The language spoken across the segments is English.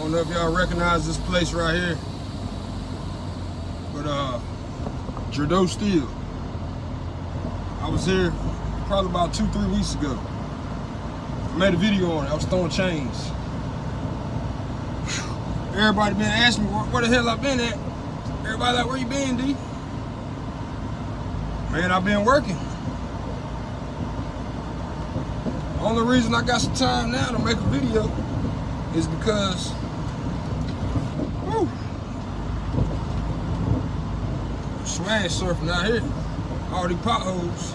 don't know if y'all recognize this place right here. But uh Gerdau Steel. I was here probably about two, three weeks ago. I made a video on it. I was throwing chains. Everybody been asking me where, where the hell I've been at. Everybody like, where you been, D? Man, I've been working. Only reason I got some time now to make a video is because whew, smash surfing out here. All these potholes.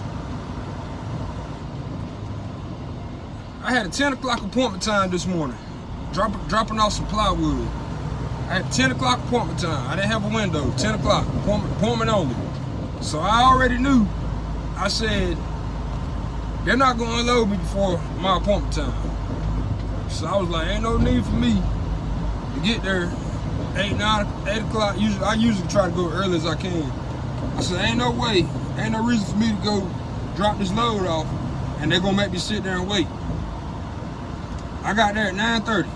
I had a 10 o'clock appointment time this morning. Drop, dropping off some plywood. I had 10 o'clock appointment time. I didn't have a window. 10 o'clock, appointment, appointment only. So I already knew. I said, they're not gonna unload me before my appointment time. So I was like, ain't no need for me to get there eight, nine, eight o'clock. Usually, I usually try to go early as I can. I said, ain't no way, ain't no reason for me to go drop this load off, and they're gonna make me sit there and wait. I got there at 9:30.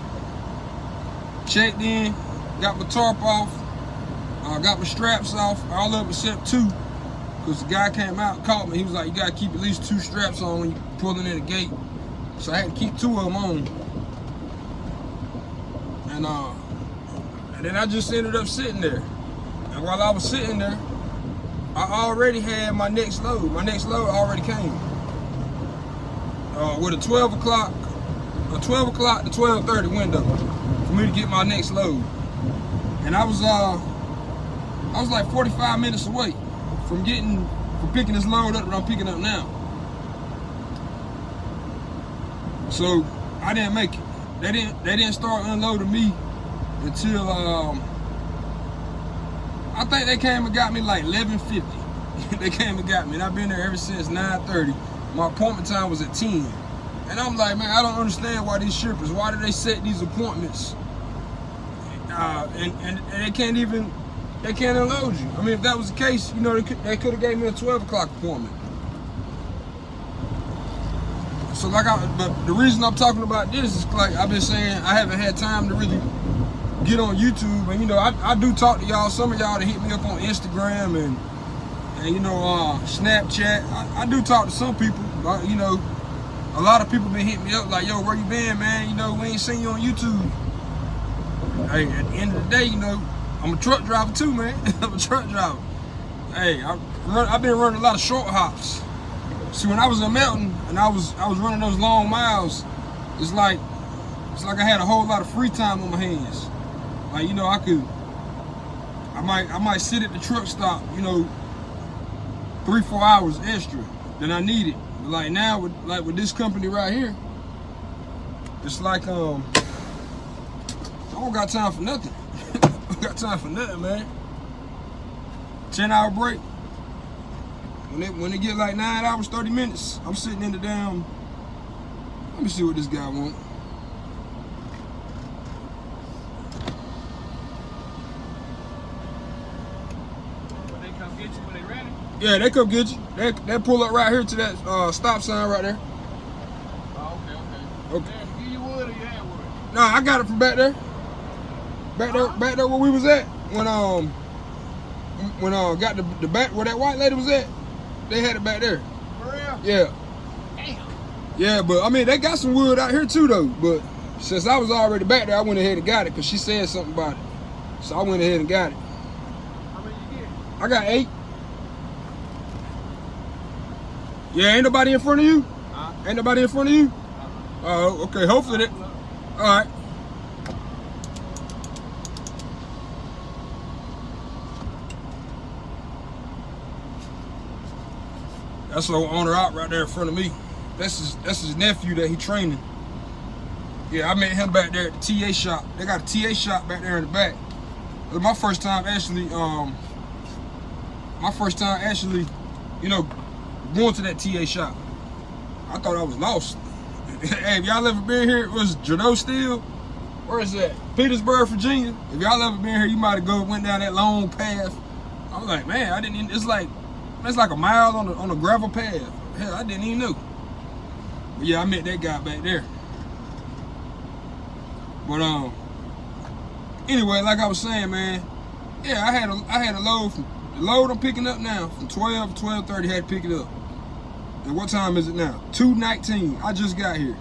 Checked in, got my tarp off, uh, got my straps off, all of them except two. Because the guy came out, called me. He was like, you gotta keep at least two straps on when you're pulling in the gate. So I had to keep two of them on. And, uh, and then I just ended up sitting there. And while I was sitting there, I already had my next load. My next load already came. Uh, with a 12 o'clock, a 12 o'clock to 12.30 window for me to get my next load. And I was, uh, I was like 45 minutes away from getting, from picking this load up that I'm picking up now. So I didn't make it. They didn't, they didn't start unloading me until, um, I think they came and got me like 11.50. they came and got me and I've been there ever since 9.30. My appointment time was at 10. And I'm like, man, I don't understand why these shippers, why do they set these appointments? Uh, and, and, and they can't even, they can't unload you. I mean, if that was the case, you know, they could, have gave me a 12 o'clock appointment. So like I, but the reason I'm talking about this is like I've been saying, I haven't had time to really get on YouTube. And you know, I, I do talk to y'all, some of y'all that hit me up on Instagram and, and you know, uh, Snapchat. I, I do talk to some people, uh, you know, a lot of people been hitting me up like, yo, where you been, man? You know, we ain't seen you on YouTube. Hey, at the end of the day, you know, I'm a truck driver too, man. I'm a truck driver. Hey, I run, I've been running a lot of short hops. See, when I was in Melton and I was I was running those long miles, it's like it's like I had a whole lot of free time on my hands. Like you know, I could I might I might sit at the truck stop, you know, three four hours extra than I needed. But like now with like with this company right here, it's like um I don't got time for nothing. I got time for nothing, man. 10 hour break. When it when it get like nine hours, 30 minutes, I'm sitting in the damn. Let me see what this guy want. They come get you when they ready. Yeah, they come get you. They, they pull up right here to that uh, stop sign right there. Oh, okay, okay. Okay. Damn, give you wood or you had wood? Nah, I got it from back there. Back there, back there where we was at when um when uh got the the back where that white lady was at. They had it back there. For real? Yeah, Damn. yeah, but I mean they got some wood out here too though. But since I was already back there, I went ahead and got it because she said something about it. So I went ahead and got it. How many you get? I got eight. Yeah, ain't nobody in front of you? Huh? Ain't nobody in front of you? Uh-huh. Oh, okay. Hopefully that. All right. That's the owner out right there in front of me. That's his that's his nephew that he training. Yeah, I met him back there at the TA shop. They got a TA shop back there in the back. It was my first time actually, um, my first time actually, you know, going to that TA shop. I thought I was lost. hey, if y'all ever been here, it was Gerdau Steel. Where is that? Petersburg, Virginia. If y'all ever been here, you might have go went down that long path. I was like, man, I didn't. Even, it's like it's like a mile on a, on a gravel path. Hell, I didn't even know. But yeah, I met that guy back there. But um, anyway, like I was saying, man, yeah, I had a I had a load from the load I'm picking up now from 12 to 12:30 had to pick it up. And what time is it now? 2:19. I just got here.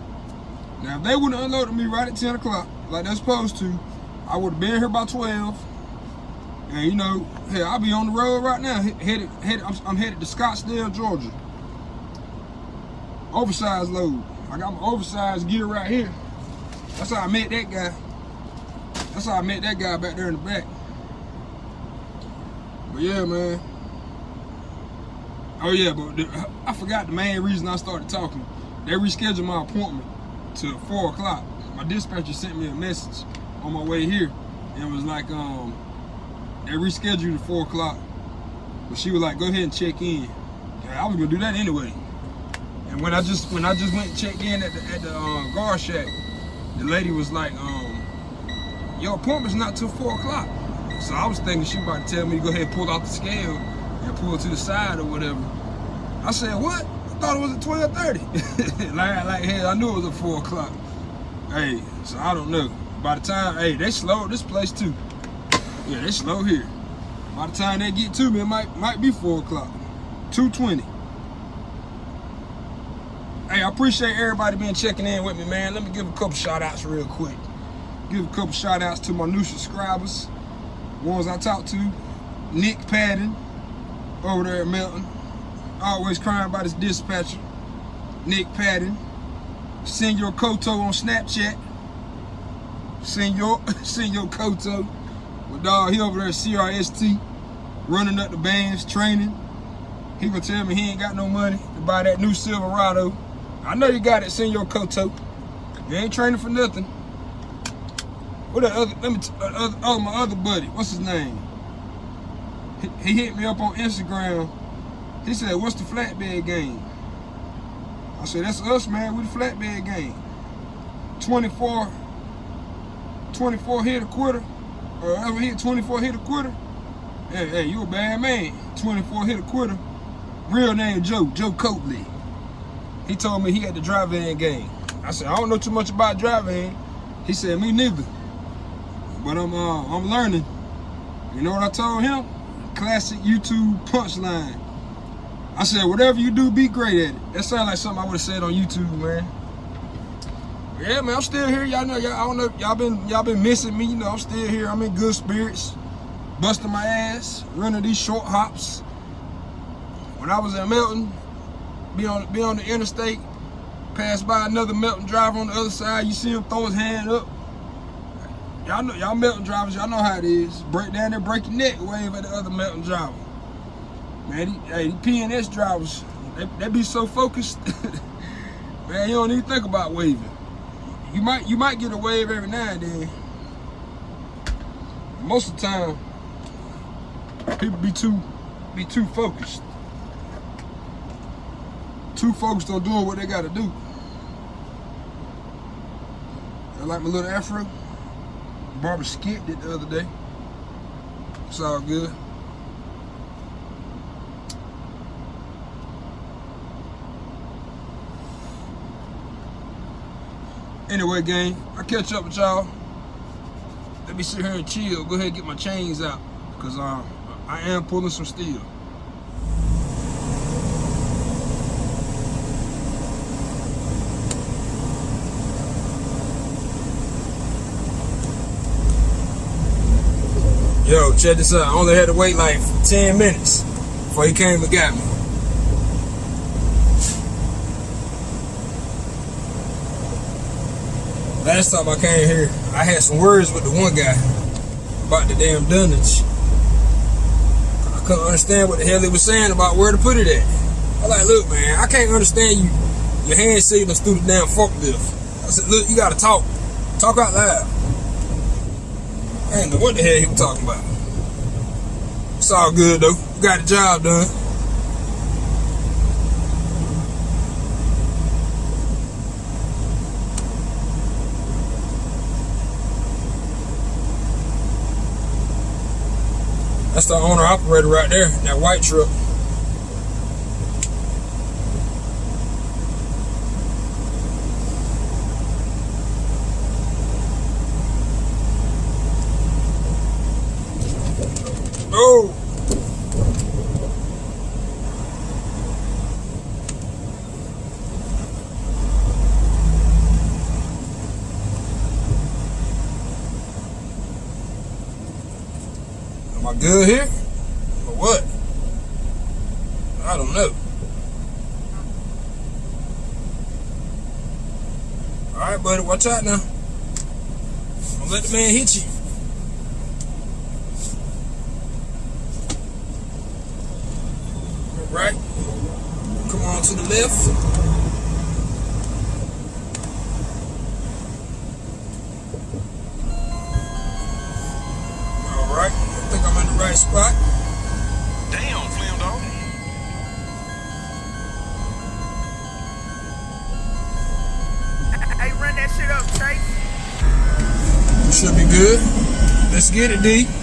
Now, if they would have unloaded me right at 10 o'clock, like they're supposed to, I would have been here by 12. And you know, hey, I'll be on the road right now. Headed, headed. I'm, I'm headed to Scottsdale, Georgia. Oversized load. I got my oversized gear right here. That's how I met that guy. That's how I met that guy back there in the back. But yeah, man. Oh yeah, but the, I forgot the main reason I started talking. They rescheduled my appointment to four o'clock. My dispatcher sent me a message on my way here, and was like, um, they rescheduled to four o'clock. But she was like, go ahead and check in. I was gonna do that anyway. And when I just when I just went and checked in at the at the uh, guard shack, the lady was like, um, your appointment's not till four o'clock. So I was thinking she about to tell me to go ahead and pull out the scale and pull to the side or whatever. I said, what? I thought it was at 12.30. like, like, I knew it was at 4 o'clock. Hey, so I don't know. By the time, hey, they slowed this place too. Yeah, they slow here. By the time they get to me, it might might be 4 o'clock. 2.20. Hey, I appreciate everybody being checking in with me, man. Let me give a couple shout outs real quick. Give a couple shout outs to my new subscribers. Ones I talked to. Nick Padden over there at Melton. Always crying about his dispatcher. Nick Patton. Senor Koto on Snapchat. Senor, Senor Koto. But dog, he over there at CRST. Running up the bands, training. He gonna tell me he ain't got no money to buy that new Silverado. I know you got it, Senor Koto. You ain't training for nothing. What that other, let me, uh, other, oh, my other buddy, what's his name? He, hit me up on Instagram. He said, what's the flatbed game? I said, that's us, man, we the flatbed game. 24, 24 hit a quarter, or ever hit 24 hit a quarter. Hey, hey, you a bad man. 24 hit a quarter. Real name Joe, Joe Coatley. He told me he had the drive-in game. I said, I don't know too much about drive-in. He said, me neither. But I'm uh, I'm learning. You know what I told him? Classic YouTube punchline. I said, whatever you do, be great at it. That sounds like something I would have said on YouTube, man. Yeah, man, I'm still here. Y'all know, y'all, don't know, y'all been y'all been missing me. You know, I'm still here. I'm in good spirits, busting my ass, running these short hops. When I was in Melton, be on be on the interstate, pass by another Melton driver on the other side. You see him throw his hand up. Y'all know, y'all Melton drivers, y'all know how it is. Break down there, break your neck, wave at the other Melton driver. Man, these, hey, PNS drivers, they, they be so focused. man, you don't even think about waving. You might you might get a wave every now and then. Most of the time, people be too be too focused. Too focused on doing what they gotta do. I like my little afro. Barbara skipped it the other day. It's all good. Anyway, gang, I catch up with y'all. Let me sit here and chill. Go ahead and get my chains out. Because um, I am pulling some steel. Yo, check this out. I only had to wait like 10 minutes before he came and got me. Last time I came here, I had some words with the one guy about the damn dunnage. I couldn't understand what the hell he was saying about where to put it at. I like, look, man, I can't understand you. Your hand signals through the damn forklift. I said, look, you gotta talk. Talk out loud. I didn't know what the hell he was talking about. It's all good though. Got the job done. That's the owner operator right there, that white truck. go. Am I good here? Or what? I don't know. Alright, buddy, watch out now. Don't let the man hit you. Right. Come on to the left. All right. I think I'm in the right spot. Damn, Flim dog. Hey, run that shit up, Chase. You should be good. Let's get it, D.